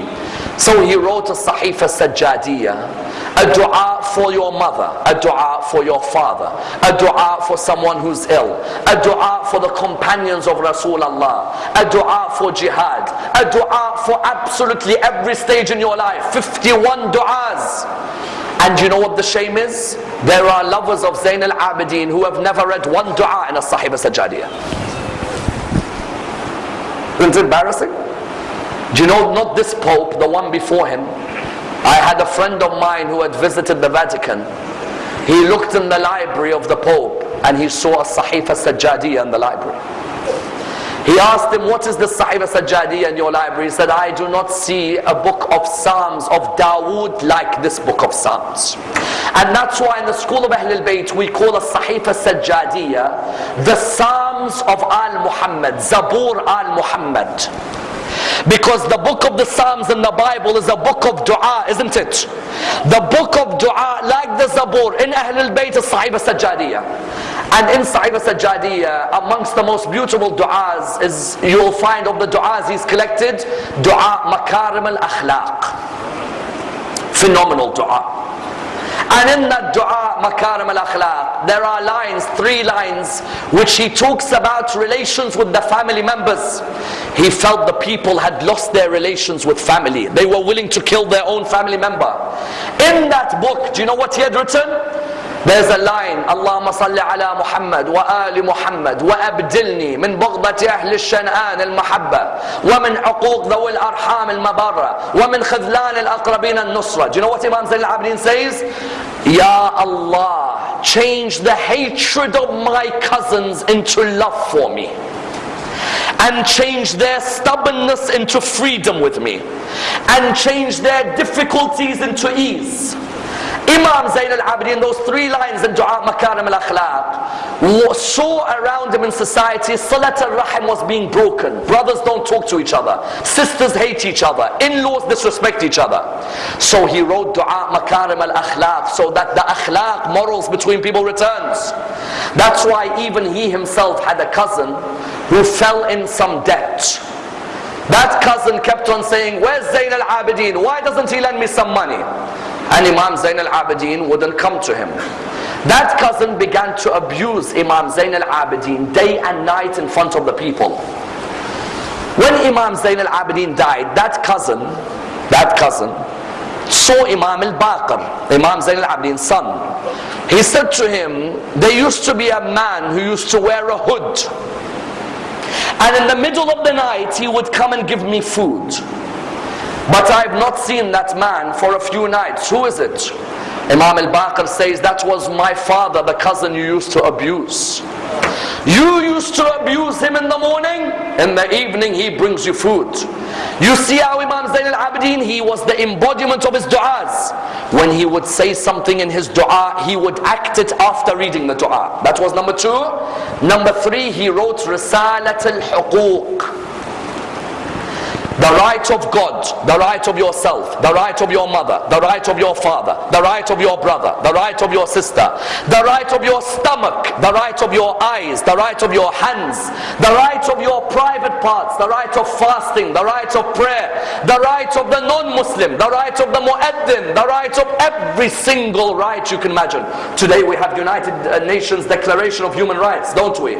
So he wrote a Sahifa Sajjadiyah a dua for your mother, a dua for your father, a dua for someone who's ill, a dua for the companions of Rasulullah, a dua for jihad, a dua for absolutely every stage in your life. 51 du'as. And you know what the shame is? There are lovers of Zain al-Abidin who have never read one dua in a Sahifa Sajjadiyah. Isn't it embarrassing? Do you know not this Pope, the one before him, I had a friend of mine who had visited the Vatican. He looked in the library of the Pope and he saw a Sahifa Sajjadiyah in the library. He asked him, what is the Sahifa Sajjadiyah in your library? He said, I do not see a book of Psalms of Dawood like this book of Psalms. And that's why in the school of Ahlul Bayt we call a Sahifa Sajjadiyah the Psalms of Al-Muhammad, Zabur Al-Muhammad. Because the book of the Psalms in the Bible is a book of dua, isn't it? The book of dua, like the Zabur, in Ahlul Bayt is Sahifa. And in Sahifa Sajjadiyah, amongst the most beautiful du'as is, you'll find of the du'as he's collected, dua makarim al-akhlaq. Phenomenal dua. And in that dua, Makarim al Akhlaq, there are lines, three lines, which he talks about relations with the family members. He felt the people had lost their relations with family. They were willing to kill their own family member. In that book, do you know what he had written? There's a line اللهم صل على محمد وآل محمد وأبدلني من بغضة أهل الشنآن المحبة ومن عقوق ذوي الأرحام المبرة ومن خذلان الأقربين النصرة Do you know what Imam Zain al-Abidin says? Ya Allah, change the hatred of my cousins into love for me and change their stubbornness into freedom with me and change their difficulties into ease Imam Zain al-Abidin, those three lines in Dua Makarim al-Akhlaq, saw around him in society, Silat al-Rahim was being broken. Brothers don't talk to each other. Sisters hate each other. In-laws disrespect each other. So he wrote Dua Makarim al-Akhlaq so that the akhlaq, morals between people returns. That's why even he himself had a cousin who fell in some debt. That cousin kept on saying, where's Zain al-Abidin? Why doesn't he lend me some money? And Imam Zain al-Abidin wouldn't come to him. That cousin began to abuse Imam Zain al-Abidin day and night in front of the people. When Imam Zain al-Abidin died, that cousin, that cousin, saw Imam al-Baqir, Imam Zain al-Abidin's son. He said to him, there used to be a man who used to wear a hood. And in the middle of the night, he would come and give me food. But I've not seen that man for a few nights. Who is it? Imam al-Baqir says, that was my father, the cousin you used to abuse. You used to abuse him in the morning, in the evening he brings you food. You see how Imam Zain al-Abidin, he was the embodiment of his du'as. When he would say something in his du'a, he would act it after reading the du'a. That was number two. Number three, he wrote Risalat al-Huquq. The right of God, the right of yourself, the right of your mother, the right of your father, the right of your brother, the right of your sister, the right of your stomach, the right of your eyes, the right of your hands, the right of your private parts, the right of fasting, the right of prayer, the right of the non-Muslim, the right of the mu'addin, the right of every single right you can imagine. Today we have United Nations Declaration of Human Rights, don't we?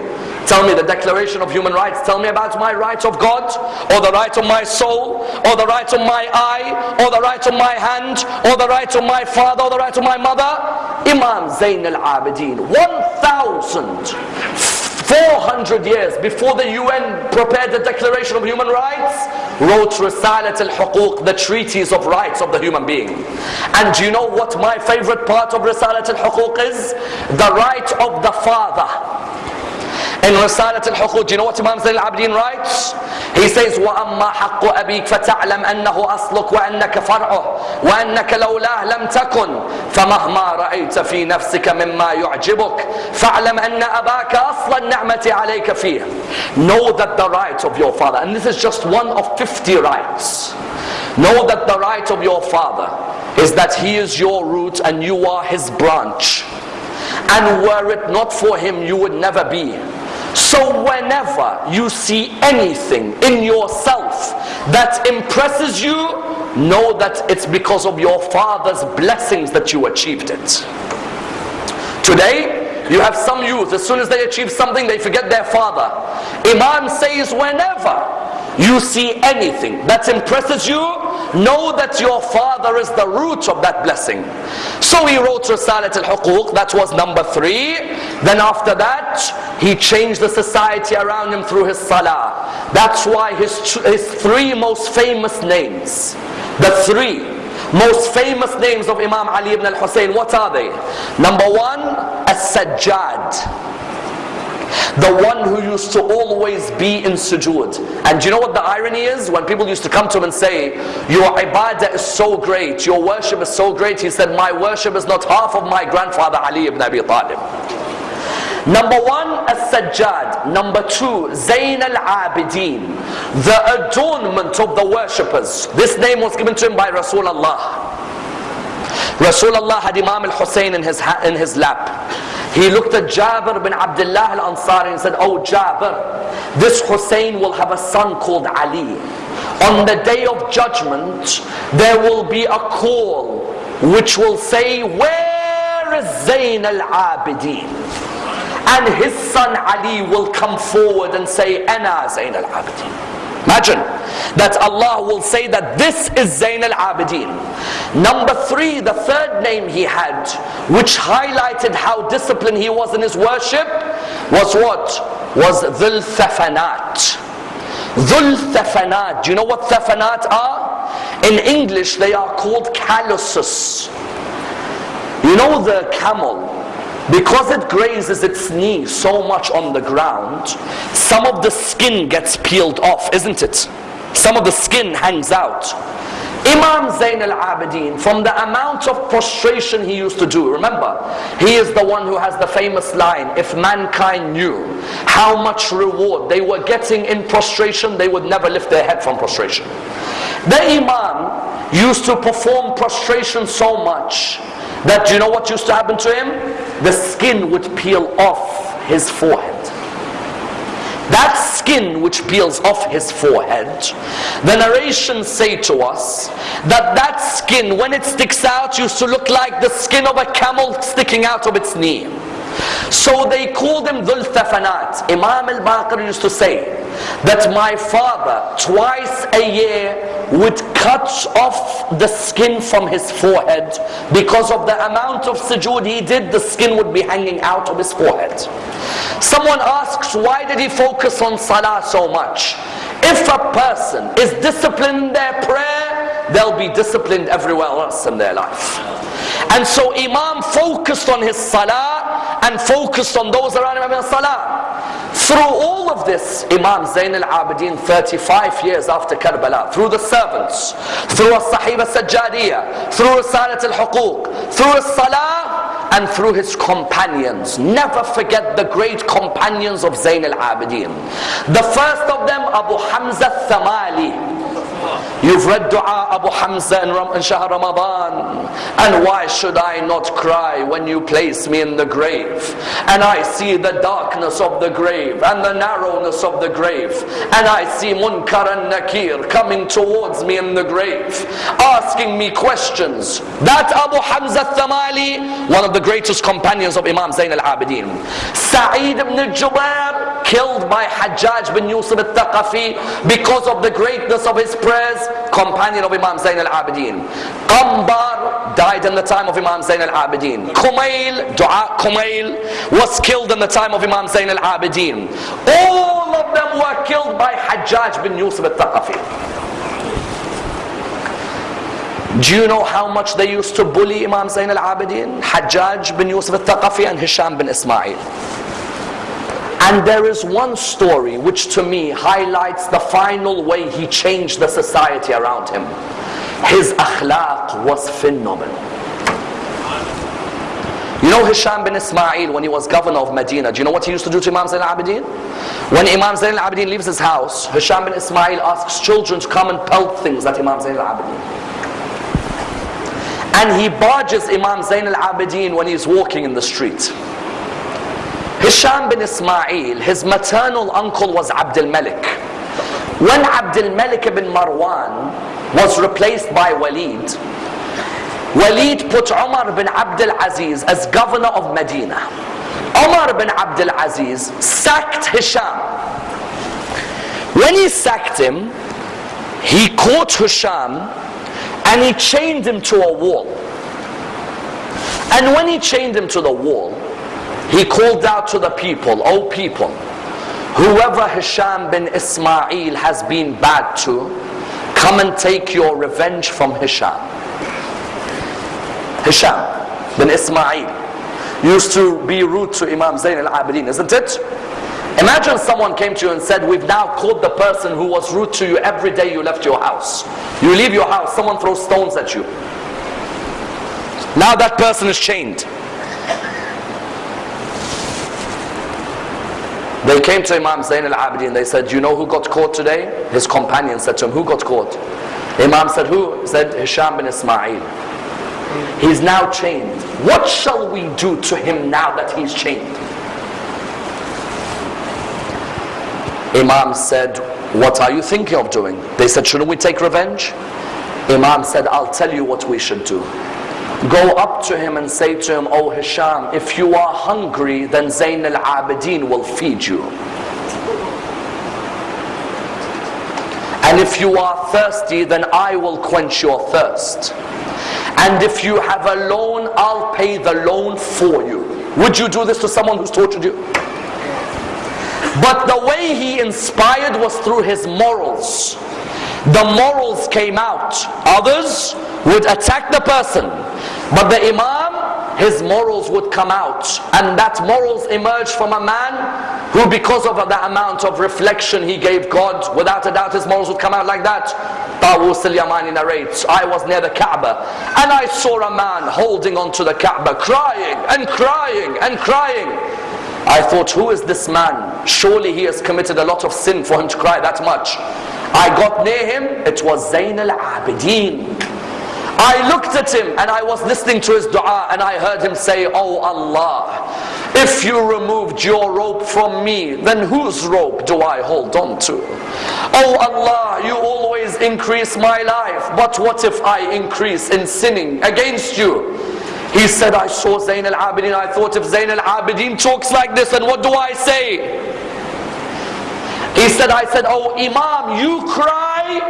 Tell me the Declaration of Human Rights, tell me about my right of God or the right of my soul, or the right of my eye, or the right of my hand, or the right of my father, or the right of my mother. Imam Zain al-Abidin, 1,400 years before the UN prepared the Declaration of Human Rights, wrote Risalat al-Huquq, the treaties of rights of the human being. And do you know what my favorite part of Risalat al-Huquq is? The right of the father in Risalat al-Huquq, do you know what Imam Zain al-Abidin writes? He says, وَأَمَّا حَقُّ أَبِيكَ فَتَعْلَمْ أَنَّهُ أَصْلُكَ وَأَنَّكَ فَرْعُهُ وَأَنَّكَ لَوْلَاهُ لَمْ تَكُنْ فَمَهْمَا رَأَيْتَ فِي نَفْسِكَ مِمَّا يُعْجِبُكَ فَاعْلَمْ أَنَّ أَبَاكَ أَصْلَ النِّعْمَةِ عَلَيْكَ فِيهِ Know that the right of your father, and this is just one of 50 rights. Know that the right of your father is that he is your root and you are his branch. And were it not for him, you would never be. So whenever you see anything in yourself that impresses you, know that it's because of your father's blessings that you achieved it. Today, you have some youth, as soon as they achieve something, they forget their father. Imam says, whenever you see anything that impresses you, know that your father is the root of that blessing. So he wrote Risalat al-Huquq, that was number three. Then after that, he changed the society around him through his salah. That's why his, his three most famous names, the three most famous names of Imam Ali ibn al-Hussein, what are they? Number one, As-Sajjad the one who used to always be in sujood. And do you know what the irony is? When people used to come to him and say, Your ibadah is so great, your worship is so great, he said, My worship is not half of my grandfather Ali ibn Abi Talib. Number one, As-Sajjad. Number two, Zayn al-Abidin. The adornment of the worshippers. This name was given to him by Rasulullah. Rasulullah had Imam al-Hussein in his, in his lap. He looked at Jabir bin Abdullah al-Ansari and said, Oh Jabir, this Hussein will have a son called Ali. On the day of judgment, there will be a call which will say, Where is Zayn al-Abidin? And his son Ali will come forward and say, Ana Zayn al-Abidin. Imagine that Allah will say that this is Zain al-Abidin. Number three, the third name he had, which highlighted how disciplined he was in his worship, was what? Was Dhul Thafanat. Dhul Thafanat. Do you know what Thafanat are? In English, they are called calluses. You know the camel because it grazes its knee so much on the ground, some of the skin gets peeled off, isn't it? Some of the skin hangs out. Imam Zain al-Abidin, from the amount of prostration he used to do, remember, he is the one who has the famous line, if mankind knew how much reward they were getting in prostration, they would never lift their head from prostration. The Imam used to perform prostration so much that you know what used to happen to him? The skin would peel off his forehead. That skin which peels off his forehead, the narrations say to us that that skin, when it sticks out, used to look like the skin of a camel sticking out of its knee. So they called him Dhul Thafanat. Imam al-Baqir used to say that my father twice a year would cut off the skin from his forehead. Because of the amount of sujood he did the skin would be hanging out of his forehead. Someone asks why did he focus on salah so much? If a person is disciplined in their prayer they'll be disciplined everywhere else in their life. And so imam focused on his salah and focused on those around him in salah through all of this, Imam Zain al-Abidin, 35 years after Karbala, through the servants, through As-Sahib al-Sajjadiyah, through Risalat al-Huquq, through As-Salah, and through his companions. Never forget the great companions of Zain al-Abidin. The first of them, Abu Hamza al-Thamali. You've read dua Abu Hamza in, Ram- in Shahr Ramadan. And why should I not cry when you place me in the grave? And I see the darkness of the grave and the narrowness of the grave. And I see Munkar and Nakir coming towards me in the grave, asking me questions. That Abu Hamza Thamali, one of the greatest companions of Imam Zain al-Abidin. Sa'id ibn Jubair, killed by Hajjaj bin Yusuf al-Thaqafi because of the greatness of his prayers companion of Imam Zain al-Abidin. Qambar died in the time of Imam Zain al-Abidin. Kumail, Dua Kumail, was killed in the time of Imam Zain al-Abidin. All of them were killed by Hajjaj bin Yusuf al-Thaqafi. Do you know how much they used to bully Imam Zain al-Abidin? Hajjaj bin Yusuf al-Thaqafi and Hisham bin Ismail. And there is one story which to me highlights the final way he changed the society around him. His akhlaq was phenomenal. You know Hisham bin Ismail when he was governor of Medina, do you know what he used to do to Imam Zain al-Abidin? When Imam Zain al-Abidin leaves his house, Hisham bin Ismail asks children to come and pelt things at Imam Zain al-Abidin. And he barges Imam Zain al-Abidin when he's walking in the street. Hisham bin Ismail, his maternal uncle was Abdul Malik. When Abdul Malik ibn Marwan was replaced by Walid, Walid put Umar bin Abdul Aziz as governor of Medina. Umar bin Abdul Aziz sacked Hisham. When he sacked him, he caught Hisham and he chained him to a wall. And when he chained him to the wall, he called out to the people, O people, whoever Hisham bin Ismail has been bad to, come and take your revenge from Hisham. Hisham bin Ismail used to be rude to Imam Zain al-Abidin, isn't it? Imagine someone came to you and said, we've now caught the person who was rude to you every day you left your house. You leave your house, someone throws stones at you. Now that person is chained. They came to Imam Zain al-Abidin, they said, you know who got caught today? His companion said to him, who got caught? Imam said, who? Said, Hisham bin Ismail. He's now chained. What shall we do to him now that he's chained? Imam said, what are you thinking of doing? They said, shouldn't we take revenge? Imam said, I'll tell you what we should do. Go up to him and say to him, Oh Hisham, if you are hungry, then Zain al-Abidin will feed you. And if you are thirsty, then I will quench your thirst. And if you have a loan, I'll pay the loan for you. Would you do this to someone who's tortured you? But the way he inspired was through his morals. The morals came out. Others would attack the person. But the Imam, his morals would come out. And that morals emerged from a man who because of the amount of reflection he gave God, without a doubt his morals would come out like that. Tawus al-Yamani narrates, I was near the Kaaba and I saw a man holding onto the Kaaba, crying and crying and crying. I thought, who is this man? Surely he has committed a lot of sin for him to cry that much. I got near him, it was Zain al-Abidin. I looked at him and I was listening to his dua and I heard him say, Oh Allah, if you removed your rope from me, then whose rope do I hold on to? Oh Allah, you always increase my life, but what if I increase in sinning against you? He said, I saw Zain al-Abidin, I thought if Zain al-Abidin talks like this, then what do I say? He said, I said, oh Imam, you cry,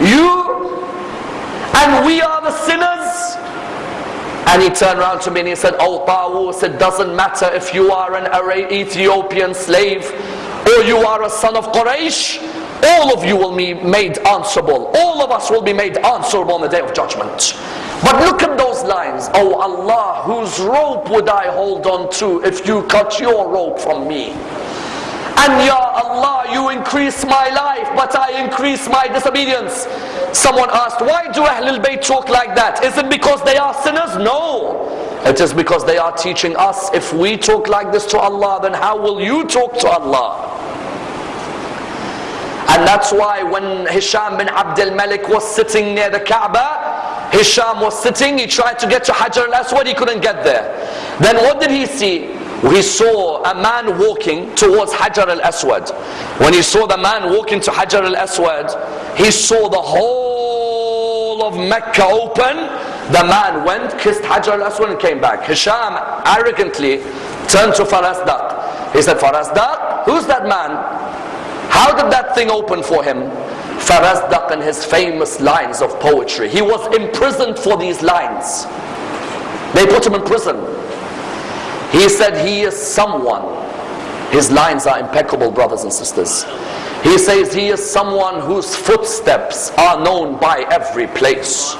you and we are the sinners. And he turned around to me and he said, Oh Tawus, it doesn't matter if you are an Ethiopian slave or you are a son of Quraysh, all of you will be made answerable. All of us will be made answerable on the day of judgment. But look at those lines. Oh Allah, whose rope would I hold on to if you cut your rope from me? And Ya Allah, you increase my life, but I increase my disobedience. Someone asked, why do Ahlul Bayt talk like that? Is it because they are sinners? No. It is because they are teaching us, if we talk like this to Allah, then how will you talk to Allah? And that's why when Hisham bin Abdul Malik was sitting near the Kaaba, Hisham was sitting, he tried to get to Hajar al-Aswad, he couldn't get there. Then what did he see? He saw a man walking towards Hajar al-Aswad. When he saw the man walking to Hajar al-Aswad, he saw the whole of Mecca open. The man went, kissed Hajar al-Aswad and came back. Hisham arrogantly turned to Farazdaq. He said, Farazdaq, who's that man? How did that thing open for him? Farazdaq and his famous lines of poetry. He was imprisoned for these lines. They put him in prison. He said he is someone. His lines are impeccable, brothers and sisters. He says he is someone whose footsteps are known by every place.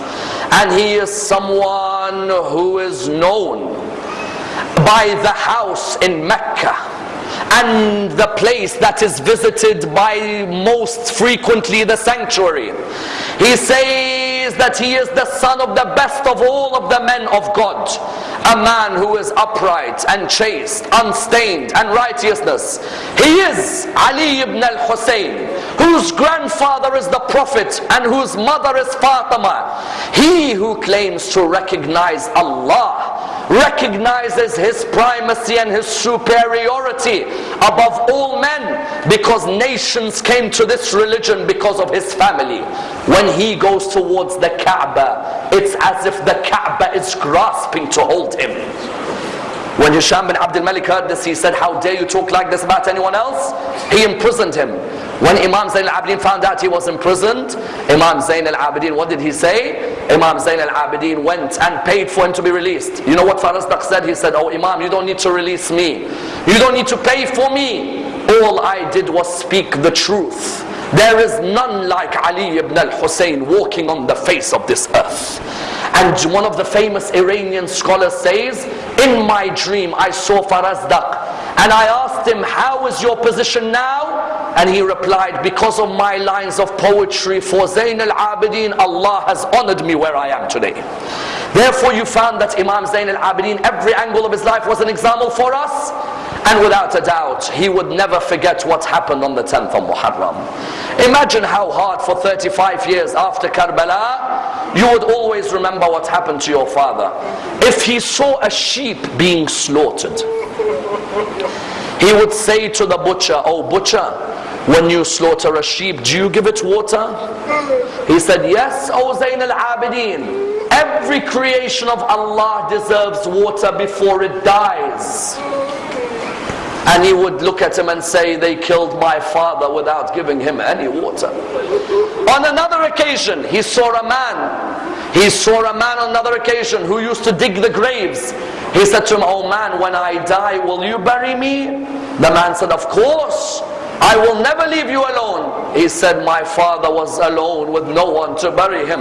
And he is someone who is known by the house in Mecca and the place that is visited by most frequently the sanctuary. He says says that he is the son of the best of all of the men of God. A man who is upright and chaste, unstained and righteousness. He is Ali ibn al-Hussein, whose grandfather is the Prophet and whose mother is Fatima. He who claims to recognize Allah recognizes his primacy and his superiority above all men because nations came to this religion because of his family. When he goes towards the Kaaba, it's as if the Kaaba is grasping to hold him. When Hisham bin Abdul Malik heard this, he said, How dare you talk like this about anyone else? He imprisoned him. When Imam Zain al-Abidin found out he was imprisoned, Imam Zain al-Abidin, what did he say? Imam Zain al-Abidin went and paid for him to be released. You know what Farazdaq said? He said, Oh Imam, you don't need to release me. You don't need to pay for me. All I did was speak the truth. There is none like Ali ibn al-Hussein walking on the face of this earth. And one of the famous Iranian scholars says, in my dream I saw Farazdaq and I asked him, how is your position now? And he replied, because of my lines of poetry for Zain al-Abidin, Allah has honored me where I am today. Therefore you found that Imam Zain al-Abidin, every angle of his life was an example for us. And without a doubt, he would never forget what happened on the 10th of Muharram. Imagine how hard for 35 years after Karbala, you would always remember what happened to your father. If he saw a sheep being slaughtered, he would say to the butcher, Oh butcher, when you slaughter a sheep, do you give it water? He said, Yes, O Zain al-Abidin. Every creation of Allah deserves water before it dies. And he would look at him and say, They killed my father without giving him any water. On another occasion, he saw a man. He saw a man on another occasion who used to dig the graves. He said to him, Oh man, when I die, will you bury me? The man said, Of course. I will never leave you alone. He said, My father was alone with no one to bury him.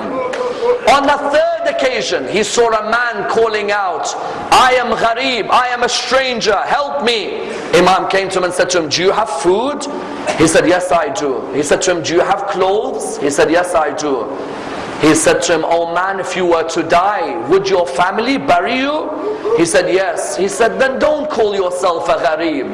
On the third occasion, he saw a man calling out, I am gharib, I am a stranger, help me. Imam came to him and said to him, Do you have food? He said, Yes, I do. He said to him, Do you have clothes? He said, Yes, I do. He said to him, Oh man, if you were to die, would your family bury you? He said, Yes. He said, Then don't call yourself a gharib.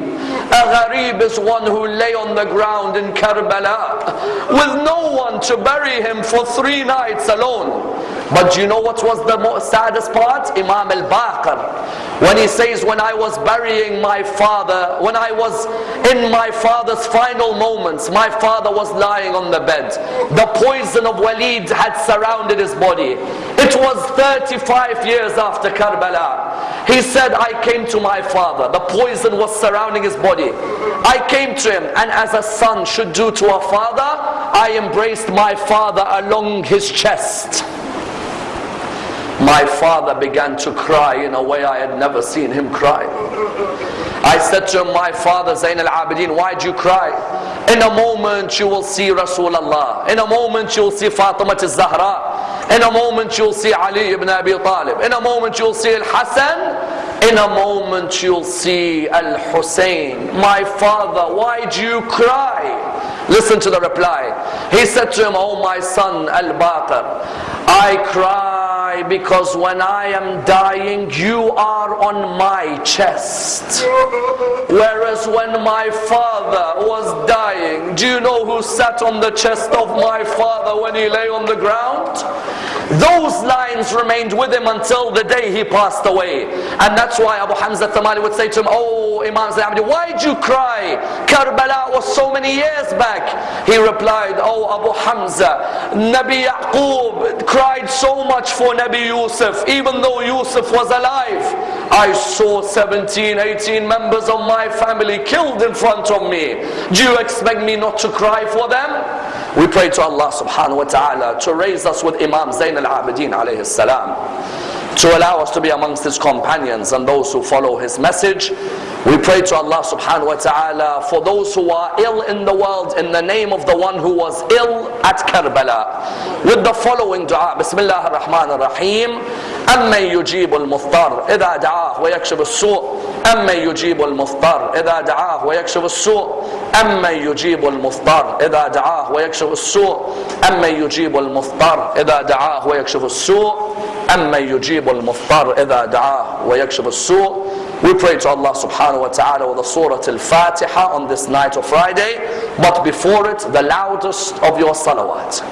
A gharib is one who lay on the ground in Karbala with no one to bury him for three nights alone. But you know what was the saddest part? Imam al-Baqir. When he says, when I was burying my father, when I was in my father's final moments, my father was lying on the bed. The poison of Walid had surrounded his body. It was 35 years after Karbala. He said, I came to my father. The poison was surrounding his body. I came to him and as a son should do to a father, I embraced my father along his chest. My father began to cry in a way I had never seen him cry. I said to him, my father Zain al-Abidin, why do you cry? In a moment you will see Rasulullah. In a moment you will see Fatima al-Zahra. In a moment you'll see Ali ibn Abi Talib. In a moment you'll see Al-Hassan. In a moment you'll see Al-Hussein. My father, why do you cry? Listen to the reply. He said to him, Oh my son Al-Baqir, I cry because when I am dying, you are on my chest. Whereas when my father was dying, do you know who sat on the chest of my father when he lay on the ground? Those lines remained with him until the day he passed away. And that's why Abu Hamza Thamali would say to him, Oh Imam Zayd, why did you cry? Karbala was so many years back. He replied, Oh Abu Hamza, Nabi Yaqub cried so much for Nabi Yusuf, even though Yusuf was alive. I saw 17, 18 members of my family killed in front of me. Do you expect me not to cry for them? We pray to Allah subhanahu wa ta'ala to raise us with Imam Zain al-Abidin alayhi salam to allow us to be amongst his companions and those who follow his message. We pray to Allah subhanahu wa ta'ala for those who are ill in the world in the name of the one who was ill at Karbala. With the following dua, Bismillah ar-Rahman ar-Rahim, أَمَّن يُجِيبُ الْمُضْطَرِ إِذَا دَعَاهُ وَيَكْشِفُ السُّوءِ أمن يجيب المضطر إذا دعاه ويكشف السوء أمن يجيب المضطر إذا دعاه ويكشف السوء أمن يجيب المضطر إذا دعاه ويكشف السوء أمن يجيب المضطر إذا دعاه ويكشف السوء We pray to Allah subhanahu wa ta'ala with the Surah Al-Fatiha on this night of Friday, but before it, the loudest of your salawat.